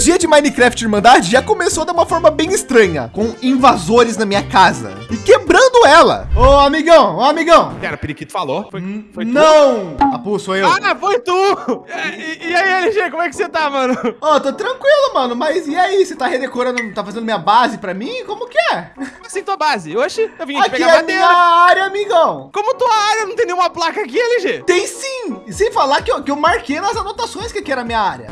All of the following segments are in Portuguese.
dia de Minecraft Irmandade já começou de uma forma bem estranha, com invasores na minha casa e quebrando ela. Ô, amigão, ô, amigão. Cara, o periquito falou. Foi, foi tu? Não! Apu, sou eu. Ah, foi tu! E, e aí, LG, como é que você tá, mano? Ó, tô tranquilo, mano, mas e aí? Você tá redecorando, tá fazendo minha base pra mim? Como que é? Assim, tua base. Oxi, eu vim aqui Aqui pegar é madeira. minha área, amigão. Como tua área não tem nenhuma placa aqui, LG? Tem sim! E sem falar que eu, que eu marquei nas anotações que aqui era minha área.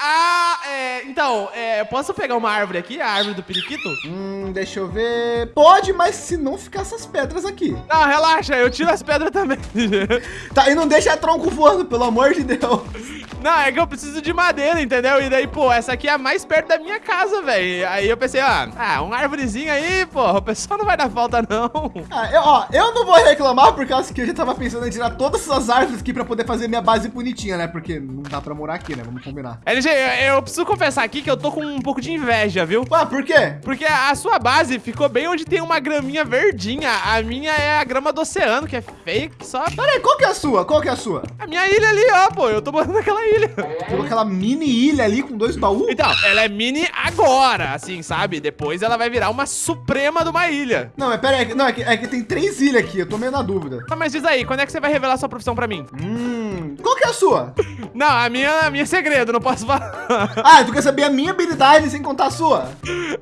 Ah, é, então, é, eu posso pegar uma árvore aqui, a árvore do periquito? Hum, deixa eu ver. Pode, mas se não ficar essas pedras aqui. Não, relaxa, eu tiro as pedras também. Tá, e não deixa tronco voando, pelo amor de Deus. Não, é que eu preciso de madeira, entendeu? E daí, pô, essa aqui é a mais perto da minha casa, velho. Aí eu pensei, ó, ah, uma árvorezinha aí, pô, o pessoal não vai dar falta, não. Ah, eu, ó, eu não vou reclamar por causa que eu já tava pensando em tirar todas essas árvores aqui para poder fazer minha base bonitinha, né? Porque não dá para morar aqui, né? Vamos combinar. LG, eu, eu preciso confessar aqui que eu tô com um pouco de inveja, viu? Ué, por quê? Porque a sua base ficou bem onde tem uma graminha verdinha. A minha é a grama do oceano, que é fake, só Peraí, qual que é a sua? Qual que é a sua? a minha ilha ali, ó, pô. Eu tô morando naquela ilha. Tem aquela mini ilha ali com dois baús? Então, ela é mini agora, assim, sabe? Depois ela vai virar uma suprema de uma ilha. Não, mas peraí, não, é que, é que tem três ilhas aqui, eu tô meio na dúvida. Ah, mas diz aí, quando é que você vai revelar sua profissão pra mim? Hum, qual que é a sua? Não, a minha, a minha é segredo, não posso falar. Ah, tu quer saber a minha habilidade sem contar a sua?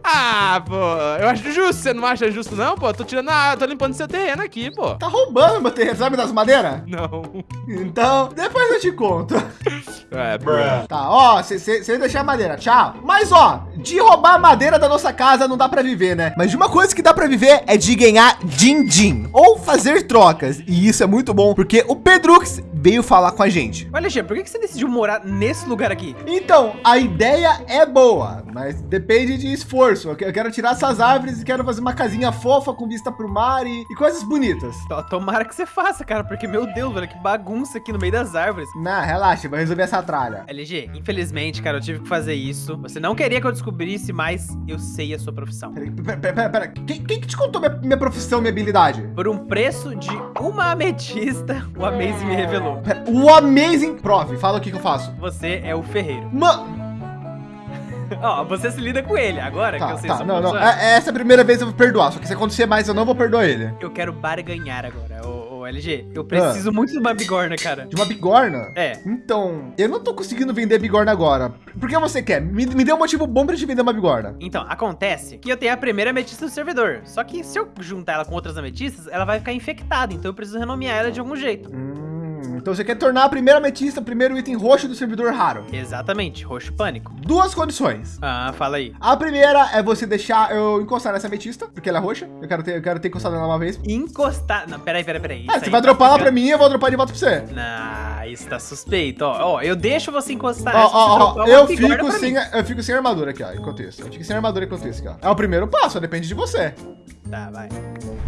ah, pô, eu acho justo, você não acha justo não, pô? Tô tirando a, tô limpando seu terreno aqui, pô. Tá roubando meu terreno, sabe das madeiras? Não. Então, depois eu te conto. É, bro. Tá, ó, você deixar a madeira, tchau. Mas, ó, de roubar a madeira da nossa casa não dá pra viver, né? Mas de uma coisa que dá pra viver é de ganhar din-din, ou fazer trocas. E isso é muito bom, porque o Pedrux veio falar com a gente. Olha, Alexandre, por que você decidiu morar nesse lugar aqui? Então, a ideia é boa, mas depende de esforço. Eu que- eu quero tirar essas árvores e quero fazer uma casinha fofa com vista pro mar e, e coisas bonitas. Tomara que você faça, cara, porque, meu Deus, velho, que bagunça aqui no meio das árvores. Não, relaxa, vai resolver essa tralha. LG, infelizmente, cara, eu tive que fazer isso. Você não queria que eu descobrisse, mas eu sei a sua profissão. Peraí, pera, pera, pera, pera. Quem, quem que te contou minha, minha profissão, minha habilidade? Por um preço de uma ametista, o Amaze me revelou. Pera, o Amazing Prof, fala o que que eu faço. Você é o ferreiro. Mano, Ó, você se lida com ele agora que tá, eu sei tá, não, não. É- Essa é a primeira vez eu vou perdoar, só que se acontecer mais eu não vou perdoar ele. Eu quero barganhar agora, ô, ô LG. Ah. Eu preciso muito de uma bigorna, cara. De uma bigorna? É. Então, eu não tô conseguindo vender bigorna agora. Por que você quer? Me, me dê um motivo bom pra te vender uma bigorna. Então, acontece que eu tenho a primeira ametista do servidor. Só que se eu juntar ela com outras ametistas, ela vai ficar infectada. Então eu preciso renomear ela de algum jeito. Hum, então você quer tornar a primeira ametista o primeiro item roxo do servidor raro. Exatamente, roxo pânico. Duas condições. Ah, fala aí. A primeira é você deixar eu encostar nessa ametista, porque ela é roxa. Eu quero ter, eu quero ter encostado nela uma vez. Encostar. Não, peraí, peraí, peraí. Ah, você vai tá dropar ela pra mim e eu vou dropar de volta pra você. Não, isso tá suspeito. Ó, ó, eu deixo você encostar. Ó, ó, ó, eu fico sem, mim. eu fico sem armadura aqui, ó, enquanto isso. Eu fico sem armadura enquanto isso aqui, ó. É o primeiro passo, depende de você. Tá, vai.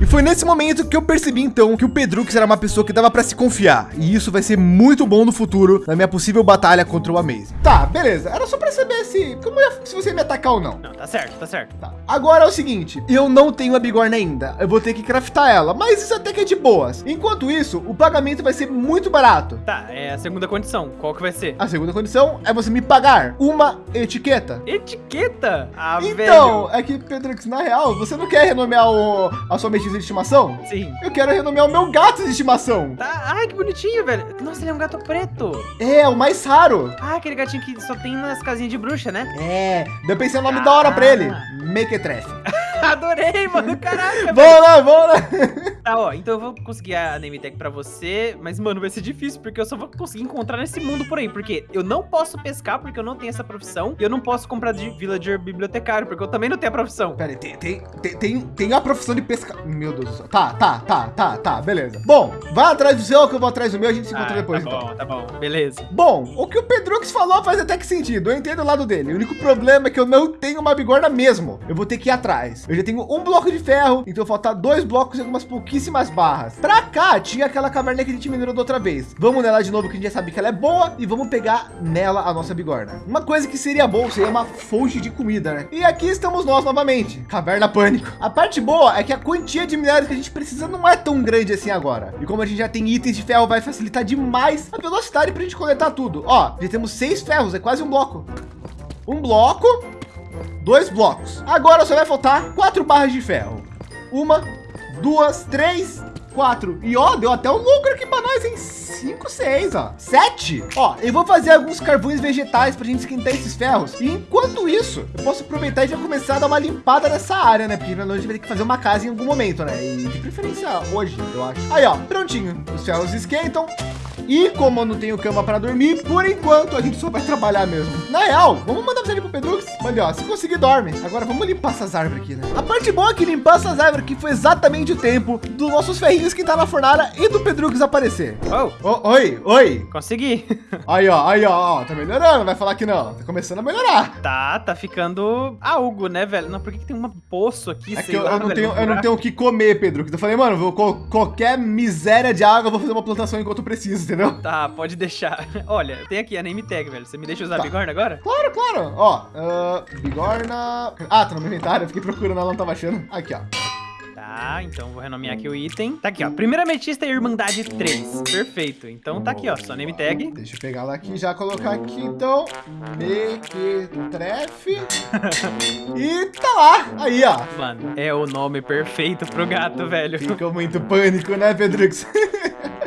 E foi nesse momento que eu percebi então que o Pedrux era uma pessoa que dava pra se confiar. E isso vai ser muito bom no futuro na minha possível batalha contra o Amaze. Tá, beleza. Era só pra saber se, como ia- se você ia me atacar ou não. Não, tá certo, tá certo. Tá. Agora é o seguinte, eu não tenho a bigorna ainda. Eu vou ter que craftar ela, mas isso até que é de boas. Enquanto isso, o pagamento vai ser muito barato. Tá, é a segunda condição. Qual que vai ser? A segunda condição é você me pagar uma etiqueta. Etiqueta? Ah, Então, velho. é que, Pedrux, na real, você não quer renomear o, a sua metista de estimação? Sim. Eu quero renomear o meu gato de estimação. Tá, ai, que bonitinho, velho. Nossa, ele é um gato preto. É, o mais raro. Ah, aquele gatinho que só tem nas casinhas de bruxa, né? É, daí eu pensei no nome da hora pra ele. Ah. Mequetrefe. Adorei, mano. Caraca, velho. Vamos lá, vamos lá. Tá, ó, então eu vou conseguir a name tag pra você, mas, mano, vai ser difícil, porque eu só vou conseguir encontrar nesse mundo por aí, porque eu não posso pescar, porque eu não tenho essa profissão, e eu não posso comprar de villager bibliotecário, porque eu também não tenho a profissão. Pera aí, tem, tem, tem, tem, a profissão de pesca... Meu Deus do céu. Tá, tá, tá, tá, tá, beleza. Bom, vai atrás do seu, que eu vou atrás do meu, a gente se encontra Ah, depois, tá então. bom, tá bom, beleza. Bom, o que o Pedrux falou faz até que sentido. Eu entendo o lado dele. O único problema é que eu não tenho uma bigorna mesmo. Eu vou ter que ir atrás. Eu já tenho um bloco de ferro, então faltar dois blocos e algumas pouquíssimas barras. Pra cá tinha aquela caverna que a gente minerou da outra vez. Vamos nela de novo, que a gente já sabe que ela é boa e vamos pegar nela a nossa bigorna. Uma coisa que seria bom seria uma fonte de comida, né? E aqui estamos nós novamente. Caverna Pânico. A parte boa é que a quantia de minérios que a gente precisa não é tão grande assim agora. E como a gente já tem itens de ferro, vai facilitar demais a velocidade para a gente coletar tudo. Ó, já temos seis ferros, é quase um bloco. Um bloco, dois blocos. Agora só vai faltar quatro barras de ferro. Uma, duas, três, quatro. E ó, deu até um lucro aqui para nós, em cinco, seis, ó. Sete. Ó, eu vou fazer alguns carvões vegetais para a gente esquentar esses ferros. E enquanto isso, eu posso aproveitar e já começar a dar uma limpada nessa área, né? Porque nós vai ter que fazer uma casa em algum momento, né? E de preferência hoje, eu acho. Aí, ó, prontinho. Os ferros esquentam. E como eu não tenho cama para dormir, por enquanto a gente só vai trabalhar mesmo. Na real, vamos mandar você ali pro Pedrux. Mande, ó, se conseguir, dorme. Agora vamos limpar essas árvores aqui, né? A parte boa é que limpar essas árvores aqui foi exatamente o tempo dos nossos ferrinhos que tá na fornalha e do Pedrux aparecer. Oh, Ô, oi, oi. consegui. Aí, ó, aí, ó, ó, tá melhorando. Vai falar que não. Tá começando a melhorar. tá, tá ficando algo, né, velho? Não, por que, que tem um poço aqui? É que eu, lá, eu não velho, tenho, eu não tenho o que comer, Pedro. Eu falei, mano, vou, qualquer miséria de água, eu vou fazer uma plantação enquanto eu preciso, entendeu? Tá, pode deixar. Olha, tem aqui a name tag, velho. Você me deixa usar Tá. bigorna agora? Claro, claro. Ó, ah, bigorna. Ah, tá no meu inventário. Eu fiquei procurando, ela não tava achando. Aqui, ó. Tá, então vou renomear aqui o item. Tá aqui, ó. Primeira ametista e Irmandade 3. Perfeito. Então tá aqui, ó. Só name tag. Deixa eu pegar ela aqui e já colocar aqui, então. Mequetrefe. e tá lá. Aí, ó. Mano, é o nome perfeito pro gato, velho. Ficou muito pânico, né, Pedrux?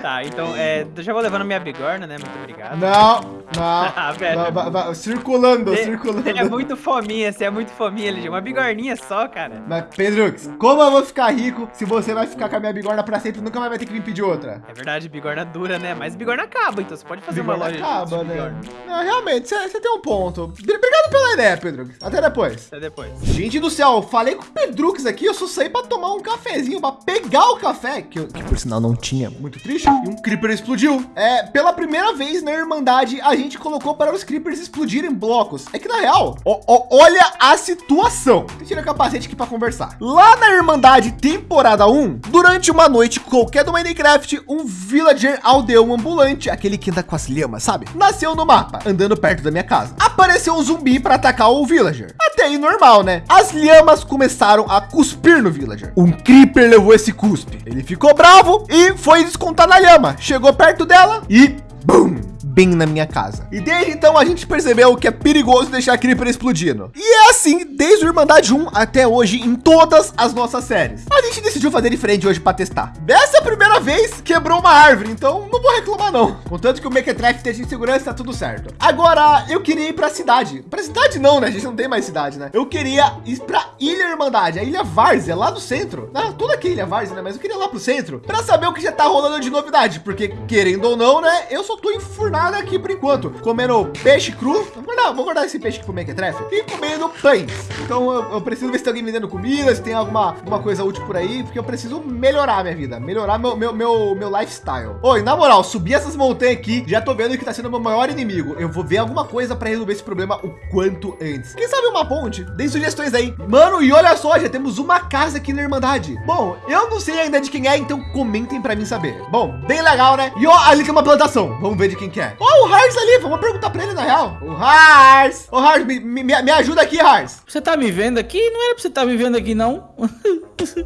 Tá, então é. eu Já vou levando minha bigorna, né? Muito obrigado. não, não. Ah, velho. Não, vai- circulando, circulando. é muito fominha, você é muito fominha, LG. Uma bigorninha só, cara. Mas, Pedrux, como eu vou ficar rico se você vai ficar com a minha bigorna pra sempre e nunca mais vai ter que me pedir outra? É verdade, bigorna dura, né? Mas bigorna acaba, então você pode fazer uma Bigorna loja acaba, de né? bigorna. Não, realmente, você tem um ponto. Obrigado pela ideia, Pedrux. Até depois. Até depois. Gente do céu, falei com o Pedrux aqui, eu só saí pra tomar um cafezinho, pra pegar o café, que, eu- que por sinal não tinha, muito triste, e um Creeper explodiu. É, pela primeira vez na Irmandade, a gente colocou para os Creepers explodirem blocos. É que na real, ó- ó, olha a situação. Tirar o capacete aqui pra conversar. Lá na Irmandade temporada 1, durante uma noite qualquer do Minecraft, um villager aldeão ambulante, aquele que anda com as lhamas, sabe? Nasceu no mapa, andando perto da minha casa. Apareceu um zumbi para atacar o villager. Até aí normal, né? As lhamas começaram a cuspir no villager. Um creeper levou esse cuspe. Ele ficou bravo e foi descontar na lhama. Chegou perto dela e BUM! Bem na minha casa. E desde então a gente percebeu que é perigoso deixar Creeper explodindo. E é assim desde o Irmandade 1 até hoje em todas as nossas séries. A gente decidiu fazer diferente hoje para testar. Dessa primeira vez quebrou uma árvore, então não vou reclamar não. Contanto que o Mequetrefe esteja em segurança, tá tudo certo. Agora eu queria ir para a cidade. Para cidade não, né? A gente não tem mais cidade, né? Eu queria ir para Ilha Irmandade, a Ilha Várzea, lá do centro. Ah, tudo aqui é Ilha Várzea, né? Mas eu queria ir lá pro centro para saber o que já tá rolando de novidade, porque querendo ou não, né? Eu só tô enfurnado aqui por enquanto, comendo peixe cru. Vou guardar, esse peixe aqui pro Mequetrefe e comendo pães. Então eu, eu preciso ver se tem alguém vendendo comida, se tem alguma, alguma coisa útil por aí, porque eu preciso melhorar minha vida, melhorar meu, meu, meu, meu lifestyle. Oi, na moral, subir essas montanhas aqui, já tô vendo que tá sendo o meu maior inimigo. Eu vou ver alguma coisa para resolver esse problema o quanto antes. Quem sabe uma ponte? Deem sugestões aí. Mano, e olha só, já temos uma casa aqui na Irmandade. Bom, eu não sei ainda de quem é, então comentem para mim saber. Bom, bem legal, né? E ó, ali tem uma plantação. Vamos ver de quem que é. Ó, o Hars ali, vamos perguntar para ele na real. O Hars. Ô, Hars, me, me, me ajuda aqui, Hars. Você tá me vendo aqui? Não era pra você estar me vendo aqui, não.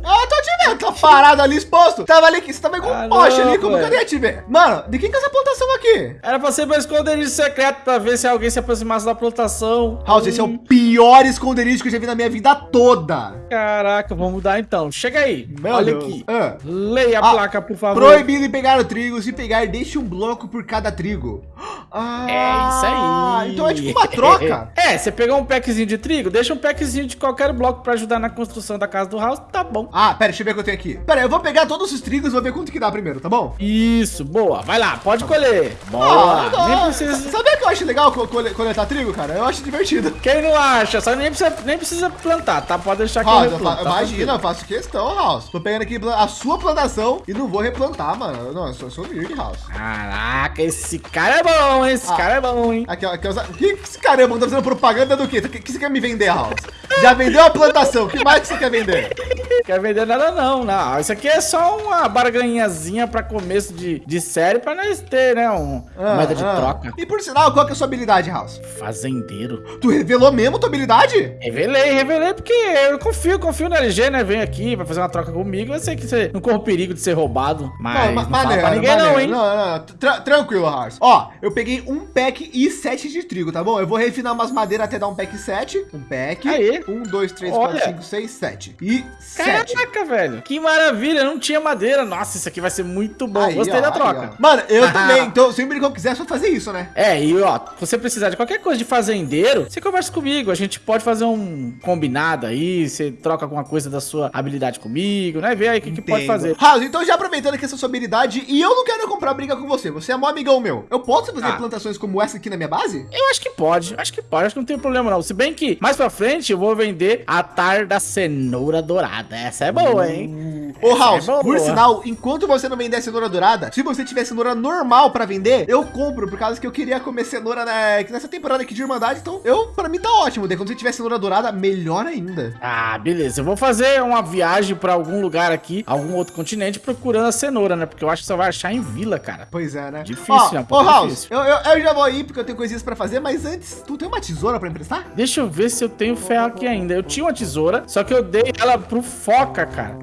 Ah, tô te vendo, tá parado ali exposto. Tava ali, você tava igual um Ah, poste ali, como que eu velho. ia te ver? Mano, de quem que é essa plantação aqui? Era pra ser meu esconderijo secreto pra ver se alguém se aproximasse da plantação. House, esse é Hum, o pior esconderijo que eu já vi na minha vida toda. Caraca, vamos mudar então. Chega aí. Meu Olha Deus. aqui. Ah. Leia a Ah, placa, por favor. Proibido pegar o trigo. Se pegar, deixe um bloco por cada trigo. Ah, É isso aí. Então é tipo uma troca. É, você pegou um packzinho de trigo, deixa um packzinho de qualquer bloco pra ajudar na construção da casa do house, tá bom. Ah, pera, deixa eu ver o que eu tenho aqui. Pera, eu vou pegar todos os trigos e vou ver quanto que dá primeiro, tá bom? Isso, boa. Vai lá, pode colher. Ah, Boa. não. nem precisa... Sabia que eu acho legal co- cole- coletar trigo, cara? Eu acho divertido. Quem não acha? Só nem precisa, nem precisa plantar, tá? Pode deixar que eu House, eu replanto, tá imagina, eu faço questão, House. Tô pegando aqui a sua plantação e não vou replantar, mano. Não, eu sou, eu sou nerd, House. Caraca, esse cara é bom, hein? Esse Ah. cara é bom, hein? Aqui, ó, aqui, ó, que, que esse caramba tá fazendo propaganda do quê? O que, que você quer me vender, House? Já vendeu a plantação, o que mais que você quer vender? Quer vender nada não, não. Isso aqui é só uma barganhazinha pra começo de, de série pra nós ter, né? Um, Ah, moeda de ah. troca. E por sinal, qual que é a sua habilidade, House? Fazendeiro. Tu revelou mesmo tua habilidade? Revelei, revelei, porque eu confio, confio no LG, né? Vem aqui, vai fazer uma troca comigo. Eu sei que você não corre o perigo de ser roubado, mas não, não fala pra ninguém não, hein? Não, não, tra tranquilo, House. Ó, eu peguei um pack e sete de trigo, tá bom? Eu vou refinar umas madeiras até dar um pack sete. Um pack. Aí. Um, dois, três, Olha. quatro, cinco, seis, sete. E Caraca, sete. Velho. Que maravilha, não tinha madeira. Nossa, isso aqui vai ser muito bom. Aí, Gostei ó, da troca. Aí, Mano, eu também. Então, sempre que eu quiser, é só fazer isso, né? É, e ó, se você precisar de qualquer coisa de fazendeiro, você conversa comigo. A gente pode fazer um combinado aí. Você troca alguma coisa da sua habilidade comigo, né? Vê aí o que, que, pode fazer. Raul, então já aproveitando que essa sua habilidade, e eu não quero comprar briga com você. Você é mó amigão meu. Eu posso fazer ah. plantações como essa aqui na minha base? Eu acho que pode. Acho que pode. Acho que não tem problema não. Se bem que mais pra frente eu vou vender a tar da cenoura dourada. Essa é boa, hein? Ô, House, é por sinal, enquanto você não vender a cenoura dourada, se você tiver cenoura normal para vender, eu compro, por causa que eu queria comer cenoura né, nessa temporada aqui de Irmandade. Então, eu, para mim tá ótimo. Daí, quando você tiver cenoura dourada, melhor ainda. Ah, beleza. Eu vou fazer uma viagem para algum lugar aqui, algum outro continente, procurando a cenoura, né? Porque eu acho que você vai achar em vila, cara. Pois é, né? Difícil, ó, né? Um ô, House. Eu, eu, eu, já vou aí porque eu tenho coisinhas para fazer, mas antes, tu tem uma tesoura para emprestar? Deixa eu ver se eu tenho ferro aqui ainda. Eu tinha uma tesoura, só que eu dei ela pro Foca, cara.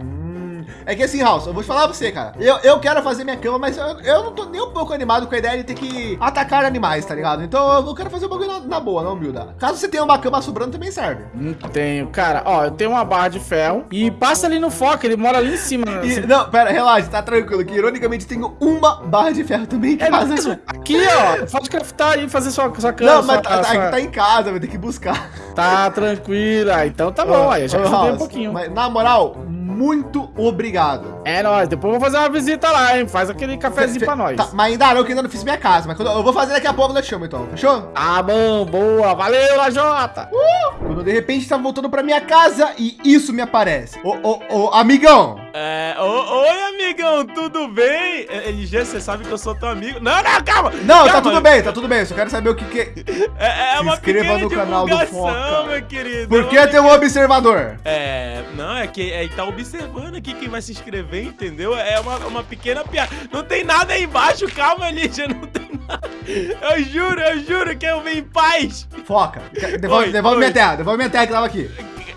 É que assim, House, eu vou te falar pra você, cara. Eu, eu quero fazer minha cama, mas eu, eu não tô nem um pouco animado com a ideia de ter que atacar animais, tá ligado? Então eu quero fazer o bagulho na, na boa, não humilda. Caso você tenha uma cama sobrando, também serve. Não tenho. Cara, ó, eu tenho uma barra de ferro e passa ali no foco, ele mora ali em cima. E, não, pera, relaxa, tá tranquilo. Que ironicamente tenho uma barra de ferro também é. Mesmo? Aqui, ó, pode craftar e fazer sua, sua cama. Não, mas sua, tá, sua... tá, em casa, vai ter que buscar. Tá tranquila. Então tá bom, aí já ajudei um pouquinho. Mas, na moral, muito obrigado. É nóis, depois eu vou fazer uma visita lá, hein? Faz aquele cafezinho Fe, pra nós. Tá, mas ainda não, que ainda não fiz minha casa, mas eu vou fazer daqui a pouco, eu te chamo então, fechou? Ah, bom, boa, valeu, Lajota. Uh, quando de repente tá voltando pra minha casa e isso me aparece. Ô, ô, ô, amigão. É, ô, oi, amigão, tudo bem? LG, você sabe que eu sou teu amigo. Não, não, calma. Não, tá calma. tá tudo bem, tá tudo bem, eu só quero saber o que que... É, é uma inscreva no canal do Foca. meu querido. Por que tem um observador? É, não, é que é, tá observando aqui quem vai se inscrever, entendeu? É uma, uma pequena piada. Não tem nada aí embaixo, calma, Lídia, não tem nada. Eu juro, eu juro que eu vim em paz. Foca, devolve, oi, devolve oi. minha terra, devolve minha terra que tava aqui.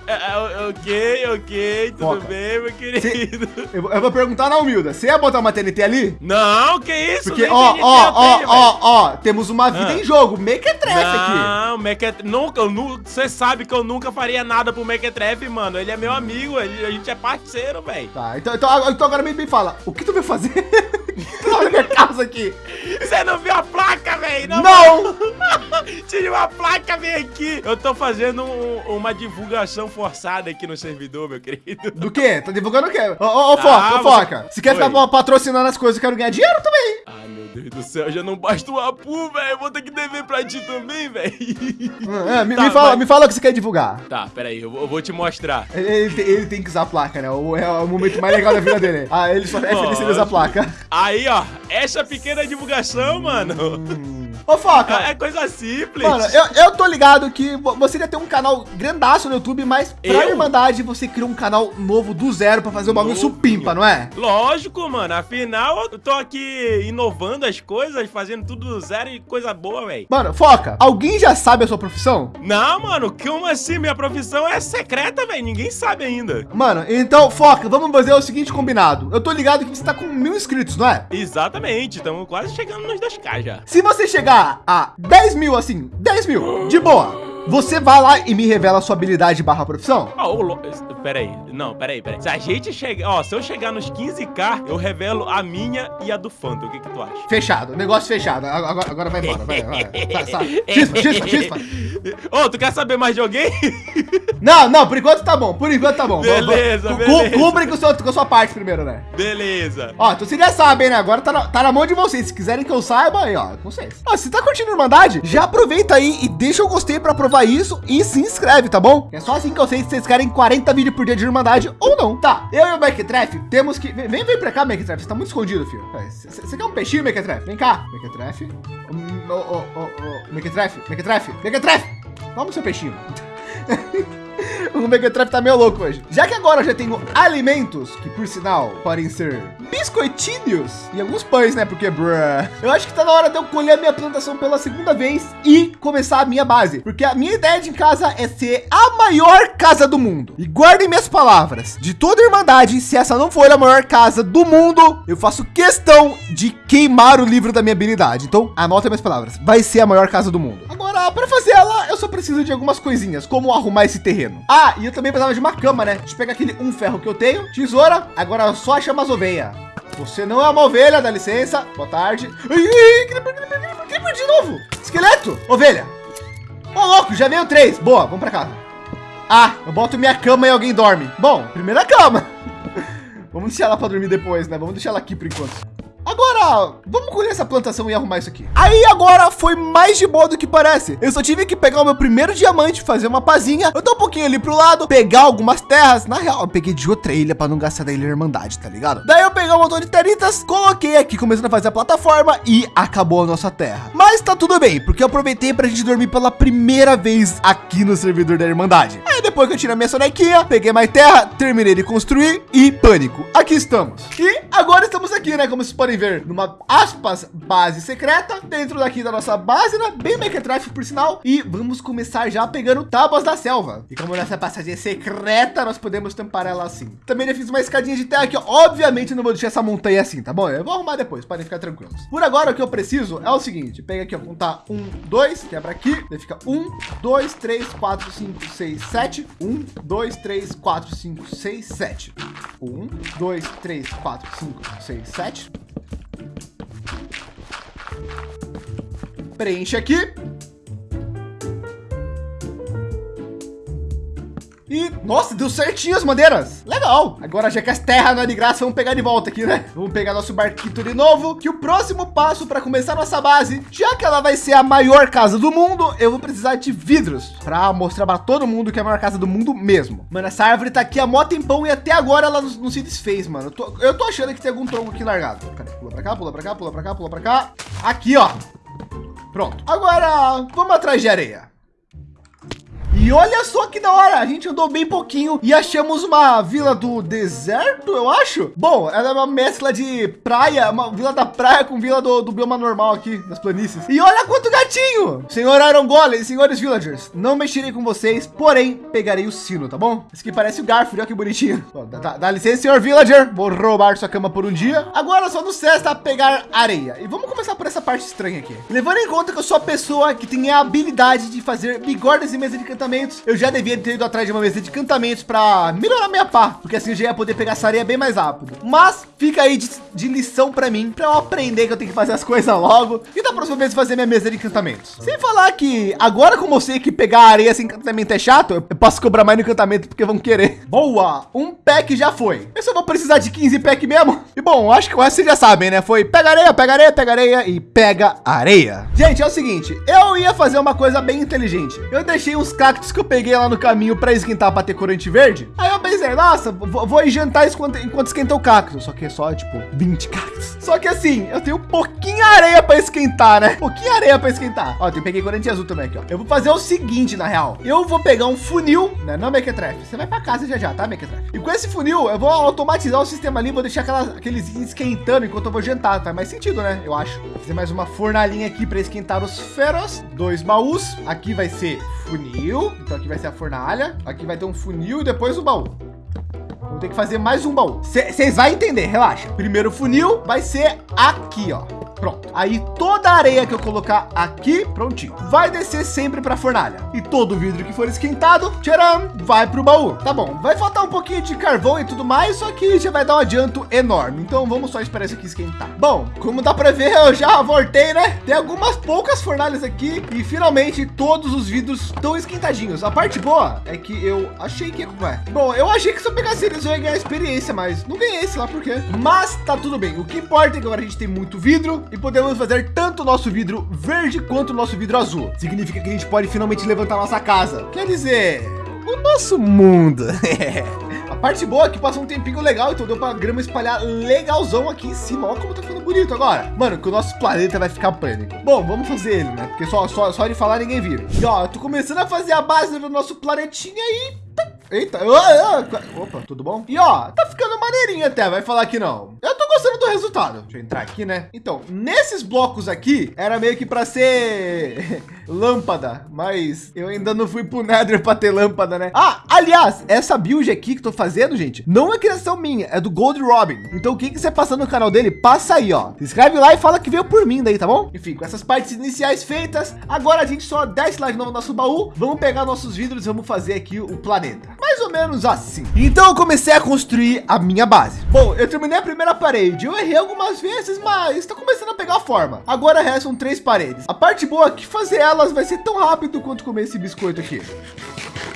É, é, ok, ok, tudo Foca. bem, meu querido. eu, eu, vou perguntar na humilda. Você ia botar uma TNT ali? Não, que isso? Porque, ó, ó, ó, ó, ó, temos uma vida ah. em jogo. Mequetrefe aqui. Não, Mequetrefe. Nunca, você sabe que eu nunca faria nada pro Mequetrefe, mano. Ele é meu amigo, ele, a gente é parceiro, velho. Tá, então, então, então agora me, me fala. O que tu vai fazer? Aqui. Você não viu a placa, velho? Não! não. Tinha uma placa, vem aqui. Eu tô fazendo um, uma divulgação forçada aqui no servidor, meu querido. Do quê? Tá divulgando o quê? Ô, ô, ô Foca, ah, ô, Foca. Você... Se quer ficar patrocinando as coisas, eu quero ganhar dinheiro também. Ai, meu Deus do céu, já não basta o Apu, velho. Vou ter que dever pra ti também, velho. É, me, tá, me, fala, mas... me fala o que você quer divulgar. Tá, peraí, eu, eu vou te mostrar. Ele, ele, ele, tem que usar a placa, né? O, é o momento mais legal da vida dele. Ah, ele só é feliz ele usar a placa. Aí, ó, essa pequena divulgação, mano. Ô, Foca. É, é coisa simples. Mano, eu, eu tô ligado que você ia ter um canal grandaço no YouTube, mas pra eu? Irmandade você criou um canal novo do zero pra fazer o bagulho supimpa, não é? Lógico, mano. Afinal, eu tô aqui inovando as coisas, fazendo tudo do zero e coisa boa, velho. Mano, Foca, alguém já sabe a sua profissão? Não, mano. Como assim? Minha profissão é secreta, velho. Ninguém sabe ainda. Mano, então, Foca, vamos fazer o seguinte combinado. Eu tô ligado que você tá com mil inscritos, não é? Exatamente. Estamos quase chegando nos 2K já. Se você chegar chegar a 10 mil assim, 10 mil, de boa. Você vai lá e me revela a sua habilidade barra profissão? Oh, lo... Peraí, não, peraí, peraí. Se a gente chegar, ó, se eu chegar nos 15k, eu revelo a minha e a do Phantom. O que que tu acha? Fechado, negócio fechado. Agora, agora vai embora, vai, vai. Sai, sai. Chispa, chispa, chispa. Ô, oh, tu quer saber mais de alguém? Não, não, por enquanto tá bom, por enquanto tá bom. Beleza, beleza. Cubre com, com a sua parte primeiro, né? Beleza. Ó, então vocês já sabem, né? Agora tá na, tá na mão de vocês. Se quiserem que eu saiba, aí, ó, com vocês. Ó, se tá curtindo a Irmandade, já aproveita aí e deixa o gostei pra provar isso e se inscreve, tá bom? É só assim que eu sei se vocês querem 40 vídeos por dia de Irmandade ou não. Tá, eu e o Mequetrefe temos que... Vem, vem pra cá, Mequetrefe. Você tá muito escondido, filho. Você quer um peixinho, Mequetrefe? Vem cá. Mequetrefe. Ô, ô, ô, ô, Mequetrefe, Mequetrefe, Mequetrefe. Vamos, seu peixinho. o Megatrap tá meio louco hoje. Já que agora eu já tenho alimentos, que por sinal podem ser biscoitinhos e alguns pães, né? Porque, bruh, eu acho que tá na hora de eu colher a minha plantação pela segunda vez e começar a minha base. Porque a minha ideia de casa é ser a maior casa do mundo. E guardem minhas palavras. De toda a Irmandade, se essa não for a maior casa do mundo, eu faço questão de queimar o livro da minha habilidade. Então, anota minhas palavras. Vai ser a maior casa do mundo. Agora, para fazer ela, eu só preciso de algumas coisinhas, como arrumar esse terreno. Ah, e eu também precisava de uma cama, né? Deixa eu pegar aquele um ferro que eu tenho, tesoura, agora só chama as ovelhas. Você não é uma ovelha, dá licença. Boa tarde. Creeper de novo. Esqueleto, ovelha. Ô, oh, louco, já veio três. Boa, vamos para casa. Ah, eu boto minha cama e alguém dorme. Bom, primeira cama. vamos deixar ela para dormir depois, né? Vamos deixar ela aqui por enquanto. Agora, vamos colher essa plantação e arrumar isso aqui. Aí agora foi mais de boa do que parece. Eu só tive que pegar o meu primeiro diamante, fazer uma pazinha. Eu tô um pouquinho ali pro lado, pegar algumas terras. Na real, eu peguei de outra ilha para não gastar da ilha Irmandade, tá ligado? Daí eu peguei um montão de teritas, coloquei aqui, começando a fazer a plataforma e acabou a nossa terra. Mas tá tudo bem, porque eu aproveitei pra gente dormir pela primeira vez aqui no servidor da Irmandade. Aí depois que eu tirei minha sonequinha, peguei mais terra, terminei de construir e pânico. Aqui estamos. E agora estamos aqui, né? Como vocês podem ver, numa aspas base secreta dentro daqui da nossa base, né? Bem mequetráfico por sinal. E vamos começar já pegando tábuas da selva. E como nessa passagem é secreta, nós podemos tampar ela assim. Também já fiz uma escadinha de terra aqui. Obviamente não vou deixar essa montanha assim, tá bom? Eu vou arrumar depois, podem ficar tranquilos. Por agora, o que eu preciso é o seguinte. Pega aqui, ó, contar um, dois, quebra aqui. Daí fica um, dois, três, quatro, cinco, seis, sete. Um, dois, três, quatro, cinco, seis, sete. Um, dois, três, quatro, cinco, seis, sete. Preenche aqui. E, nossa, deu certinho as madeiras. Legal. Agora, já que as terras não é de graça, vamos pegar de volta aqui, né? Vamos pegar nosso barquito de novo. Que o próximo passo para começar nossa base, já que ela vai ser a maior casa do mundo, eu vou precisar de vidros para mostrar para todo mundo que é a maior casa do mundo mesmo. Mano, essa árvore tá aqui há mó tempão e até agora ela não, se desfez, mano. Eu tô, eu tô, achando que tem algum tronco aqui largado. Pula para cá, pula para cá, pula para cá, pula para cá. Aqui, ó. Pronto. Agora, vamos atrás de areia. E olha só que da hora, a gente andou bem pouquinho e achamos uma vila do deserto, eu acho. Bom, ela é uma mescla de praia, uma vila da praia com vila do, do bioma normal aqui, das planícies. E olha quanto gatinho! Senhor Iron Golem, senhores villagers, não mexerei com vocês, porém, pegarei o sino, tá bom? Esse aqui parece o Garfield, olha que bonitinho. dá, dá, licença, senhor villager, vou roubar sua cama por um dia. Agora só nos resta pegar areia. E vamos começar por essa parte estranha aqui. Levando em conta que eu sou a pessoa que tem a habilidade de fazer bigordas e mesa de encantamento encantamentos, eu já devia ter ido atrás de uma mesa de encantamentos para melhorar minha pá, porque assim eu já ia poder pegar essa areia bem mais rápido. Mas fica aí de, de lição para mim, para eu aprender que eu tenho que fazer as coisas logo e da próxima vez fazer minha mesa de encantamentos. Sem falar que agora como eu sei que pegar areia sem encantamento é chato, eu posso cobrar mais no encantamento porque vão querer. Boa, um pack já foi. Eu só vou precisar de 15 pack mesmo. E bom, acho que o vocês já sabem, né? Foi pega areia, pega areia, pega areia e pega areia. Gente, é o seguinte, eu ia fazer uma coisa bem inteligente. Eu deixei uns cactos cactos que eu peguei lá no caminho para esquentar para ter corante verde. Aí eu pensei, nossa, vou, vou jantar enquanto, enquanto esquenta o cacto. Só que é só tipo 20 cactos. Só que assim, eu tenho pouquinho areia para esquentar, né? Pouquinho areia para esquentar. Ó, eu peguei corante azul também aqui, ó. Eu vou fazer o seguinte, na real. Eu vou pegar um funil, né? Não, Mequetrefe. Você vai para casa já já, tá, Mequetrefe? E com esse funil, eu vou automatizar o sistema ali, vou deixar aquelas, aqueles esquentando enquanto eu vou jantar. Faz mais sentido, né? Eu acho. Vou fazer mais uma fornalhinha aqui para esquentar os feros. Dois baús. Aqui vai ser funil. Então aqui vai ser a fornalha. Aqui vai ter um funil e depois o baú. Vou ter que fazer mais um baú. Vocês vão entender, relaxa. Primeiro funil vai ser aqui, ó. Pronto. Aí toda a areia que eu colocar aqui, prontinho, vai descer sempre para a fornalha. E todo vidro que for esquentado, tcharam, vai para o baú. Tá bom, vai faltar um pouquinho de carvão e tudo mais, só que já vai dar um adianto enorme. Então vamos só esperar isso aqui esquentar. Bom, como dá para ver, eu já voltei, né? Tem algumas poucas fornalhas aqui e finalmente todos os vidros estão esquentadinhos. A parte boa é que eu achei que é. Bom, eu achei que se eu pegasse eles eu ia ganhar experiência, mas não ganhei, sei lá por quê. Mas tá tudo bem. O que importa é que agora a gente tem muito vidro e podemos fazer tanto o nosso vidro verde quanto o nosso vidro azul. Significa que a gente pode finalmente levantar nossa casa. Quer dizer, o nosso mundo. parte boa é que passou um tempinho legal, então deu pra grama espalhar legalzão aqui em cima. Olha como tá ficando bonito agora. Mano, que o nosso planeta vai ficar pânico. Bom, vamos fazer ele, né? Porque só, só, só de falar ninguém vira. E ó, tô começando a fazer a base do nosso planetinha aí. Eita, opa, tudo bom? E ó, tá ficando maneirinho até, vai falar que não. Eu tô gostando do resultado. Deixa eu entrar aqui, né? Então, nesses blocos aqui, era meio que para ser lâmpada, mas eu ainda não fui pro Nether para ter lâmpada, né? Ah, aliás, essa build aqui que tô fazendo, gente, não é criação minha, é do Gold Robin. Então, quem quiser passar no canal dele, passa aí, ó. Se inscreve lá e fala que veio por mim daí, tá bom? Enfim, com essas partes iniciais feitas, agora a gente só desce lá de novo no nosso baú, vamos pegar nossos vidros e vamos fazer aqui o planeta. Mais ou menos assim. Então, eu comecei a construir a minha base. Bom, eu terminei a primeira parede, eu errei algumas vezes, mas está começando a pegar forma. Agora restam três paredes. A parte boa é que fazer elas vai ser tão rápido quanto comer esse biscoito aqui.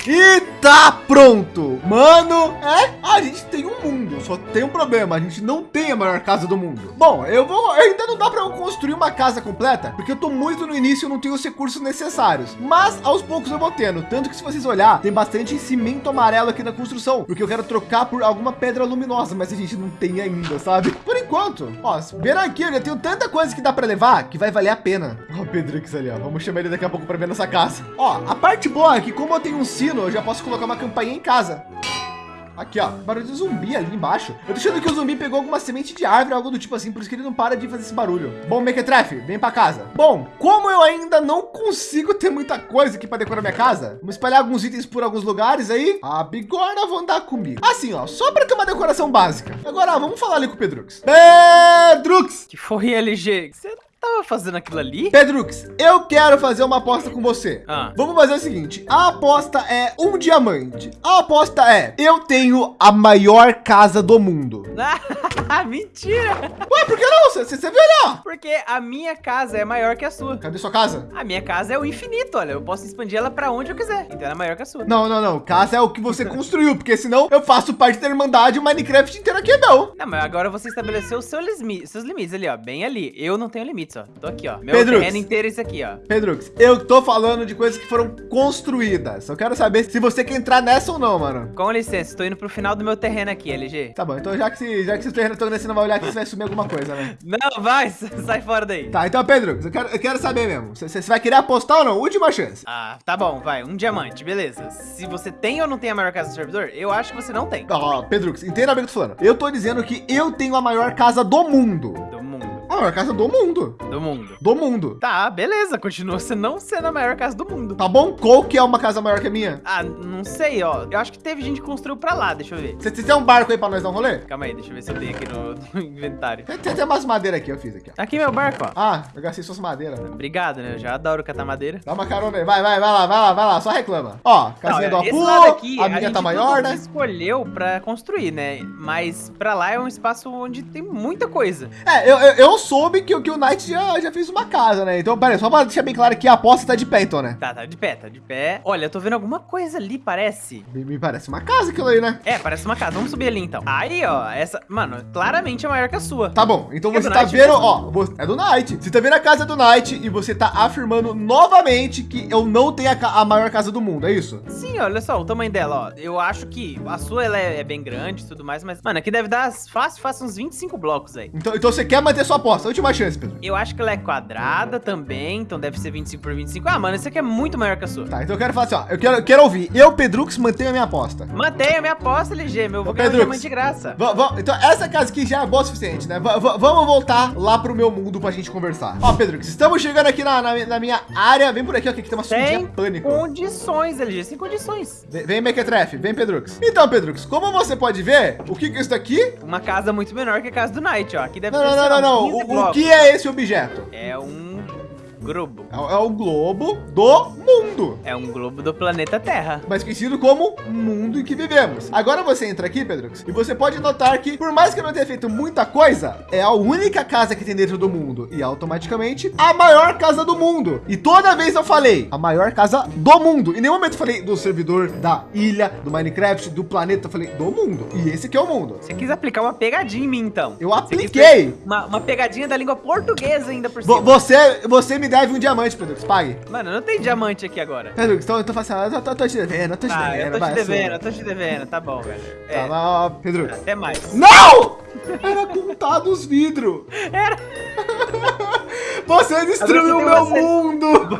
E tá pronto. Mano, é, a gente tem um mundo, só tem um problema, a gente não tem a maior casa do mundo. Bom, eu vou, ainda não dá para eu construir uma casa completa, porque eu tô muito no início, eu não tenho os recursos necessários. Mas aos poucos eu vou tendo, tanto que se vocês olhar, tem bastante cimento amarelo aqui na construção, porque eu quero trocar por alguma pedra luminosa, mas a gente não tem ainda, sabe? Por enquanto, ó, vendo aqui, eu já tenho tanta coisa que dá para levar que vai valer a pena. Ó, o Pedrix ali, ó, vamos chamar ele daqui a pouco para ver nossa casa. Ó, a parte boa é que como eu tenho um sino eu já posso colocar uma campainha em casa. Aqui, ó, barulho de zumbi ali embaixo. Eu tô achando que o zumbi pegou alguma semente de árvore, algo do tipo assim, por isso que ele não para de fazer esse barulho. Bom, Mequetrefe, vem para casa. Bom, como eu ainda não consigo ter muita coisa aqui para decorar minha casa, vamos espalhar alguns itens por alguns lugares aí. A bigorna vão andar comigo. Assim, ó, só para ter uma decoração básica. Agora, vamos falar ali com o Pedrux. Pedrux! Que foi, LG? Você tava fazendo aquilo ali? Pedrux, eu quero fazer uma aposta com você. Ah. Vamos fazer o seguinte: a aposta é um diamante. A aposta é: eu tenho a maior casa do mundo. Mentira! Ué, por que não? Você, viu olhar? Porque a minha casa é maior que a sua. Cadê sua casa? A minha casa é o infinito, olha. Eu posso expandir ela para onde eu quiser. Então ela é maior que a sua. Não, não, não. Casa é o que você construiu, porque senão eu faço parte da Irmandade e o Minecraft inteiro aqui não. Não, mas agora você estabeleceu seus, limites, seus limites ali, ó. Bem ali. Eu não tenho limites, ó. Tô aqui, ó. Meu Pedrux. terreno inteiro é isso aqui, ó. Pedrux, eu tô falando de coisas que foram construídas. Eu quero saber se você quer entrar nessa ou não, mano. Com licença, estou indo pro final do meu terreno aqui, LG. Tá bom, então já que, já que você terreno todo nesse não vai olhar aqui, você vai sumir alguma coisa, né? Não, vai, sai fora daí. Tá, então, Pedrux, eu quero, eu quero saber mesmo. Você, vai querer apostar ou não? Última chance. Ah, tá bom, vai. Um diamante, beleza. Se você tem ou não tem a maior casa do servidor, eu acho que você não tem. Ó, Pedrux, entenda bem o que eu tô falando. Eu tô dizendo que eu tenho a maior casa do mundo. Do maior casa do mundo. Do mundo. Do mundo. Tá, beleza. Continua você não sendo a maior casa do mundo. Tá bom? Qual que é uma casa maior que a minha? Ah, não sei, ó. Eu acho que teve gente que construiu pra lá, deixa eu ver. Você tem um barco aí pra nós dar um rolê? Calma aí, deixa eu ver se eu tenho aqui no, no inventário. Tem, tem até umas madeiras aqui, eu fiz aqui, ó. Tá aqui meu barco, ó. Ah, eu gastei suas madeiras. Obrigado, né? Eu já adoro catar madeira. Dá uma carona aí. Vai, vai, vai lá, vai lá, vai lá. Só reclama. Ó, casinha Não, do Apu. aqui, A minha gente tá maior, né? escolheu pra construir, né? Mas pra lá é um espaço onde tem muita coisa. É, eu, eu, eu soube que, que o Knight já, já fez uma casa, né? Então, peraí, só pra deixar bem claro que a aposta tá de pé, então, né? Tá, tá de pé, tá de pé. Olha, eu tô vendo alguma coisa ali, parece. Me, parece uma casa aquilo aí, né? É, parece uma casa. Vamos subir ali então. Aí, ó, essa. Mano, claramente é maior que a sua. Tá bom, então É você tá Knight vendo, mesmo? ó, você- é do Knight. Você tá vendo a casa do Knight e você tá afirmando novamente que eu não tenho a, ca- a maior casa do mundo, é isso? Sim, olha só o tamanho dela, ó. Eu acho que a sua ela é, é bem grande e tudo mais, mas, mano, aqui deve dar fácil, fácil uns 25 blocos aí. Então, então você quer manter sua aposta, última chance, Pedro. Eu acho que ela é quadrada também, então deve ser 25 por 25. Ah, mano, esse aqui é muito maior que a sua. Tá, então eu quero falar assim, ó, eu quero, eu quero ouvir, eu, Pedrux, mantenho a minha aposta. Mantenha a minha aposta, LG, meu. Vou ganhar Pedrux. de graça. Então essa casa aqui já é boa o suficiente, né? Va- vamos voltar lá pro meu mundo pra gente conversar. Ó, Pedrux, estamos chegando aqui na, na, na minha área. Vem por aqui, ó, que aqui tem uma surdinha Tem pânico. condições, LG, sem condições. Vem, vem Mequetrefe, vem Pedrux. Então, Pedrux, como você pode ver, o que que é isso daqui? Uma casa muito menor que a casa do Knight, ó. Aqui deve Não, ter, não, não, não, não. 15 O, que é esse objeto? É um globo. É, o- é o globo do mundo. É um globo do planeta Terra. mais conhecido como mundo em que vivemos. Agora você entra aqui, Pedrux, e você pode notar que, por mais que eu não tenha feito muita coisa, é a única casa que tem dentro do mundo e automaticamente a maior casa do mundo. E toda vez eu falei a maior casa do mundo. Em nenhum momento eu falei do servidor, da ilha, do Minecraft, do planeta. Eu falei do mundo. E esse aqui é o mundo. Você quis aplicar uma pegadinha em mim, então. Eu apliquei. Uma, uma pegadinha da língua portuguesa ainda por cima. Você, você me deve um diamante, Pedrux. Pague. Mano, não tem diamante aqui agora. Pedrux, então eu tô fazendo. Eu tô, tô te devendo, eu tô te Ah, devendo. eu tô te devendo, eu tô te devendo. Tá bom, velho. Tá, É, lá, Pedrux. até mais. Não! Era contado os vidros. Era. Você destruiu o meu você mundo.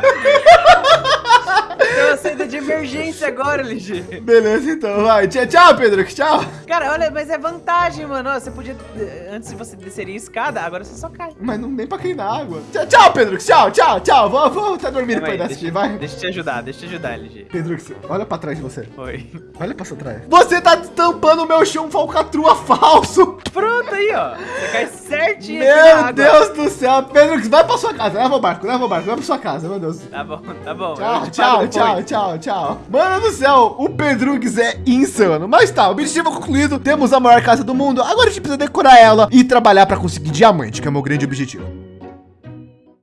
Saída de emergência agora, LG. Beleza, então, vai. Tchau, tchau, Pedrux. Tchau. Cara, olha, mas é vantagem, mano. Você podia. Antes você desceria a escada, agora você só cai. Mas não nem pra cair na água. Tchau, tchau, Pedrux. Tchau, tchau, tchau. Vou, vou até dormir dessa deixa, aqui, vai. deixa eu te ajudar, deixa eu te ajudar, LG. Pedrux, olha pra trás de você. Foi. Olha pra trás. Você tá tampando o meu chão falcatrua falso. Pronto aí, ó. Você cai certinho aqui na Meu água. Deus do céu. Pedrux, vai pra sua casa. Leva o barco, leva o barco, vai pra sua casa, meu Deus. Tá bom, tá bom. Tchau, tchau, tchau, depois. Tchau, tchau. Mano do céu, o Pedrux é insano. Mas tá, objetivo concluído. Temos a maior casa do mundo. Agora a gente precisa decorar ela e trabalhar pra conseguir diamante, que é o meu grande objetivo.